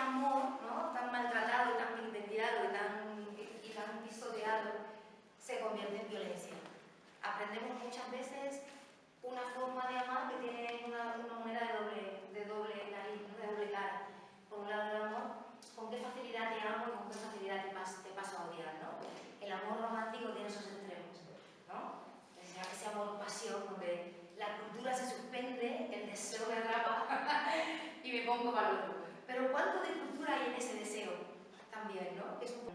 amor, ¿no? tan maltratado, tan vilipendiado y tan, y tan pisoteado, se convierte en violencia. Aprendemos muchas veces una forma de amar que tiene una, una moneda de doble, de doble nariz, de doble cara. Por un lado el amor, con qué facilidad te amo y con qué facilidad te, pas, te paso a odiar. ¿no? El amor romántico tiene esos extremos. ¿no? Entonces, ese amor pasión donde la cultura se suspende, el deseo me atrapa y me pongo para pero ¿cuánto de cultura hay en ese deseo? También, ¿no? Es un...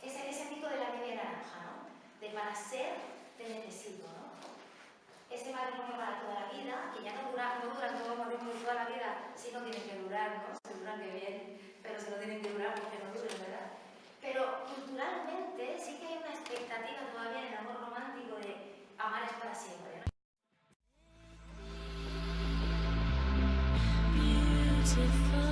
ese, ese de la media naranja, ¿no? De para ser, te necesito, ¿no? Ese matrimonio para toda la vida, que ya no dura, no dura todo el matrimonio toda la vida, sí no tiene que durar, ¿no? Se duran que bien, pero se lo tienen que durar porque no duran, ¿verdad? Pero culturalmente sí que hay una expectativa todavía en el amor romántico de amar es para siempre, ¿no? beautiful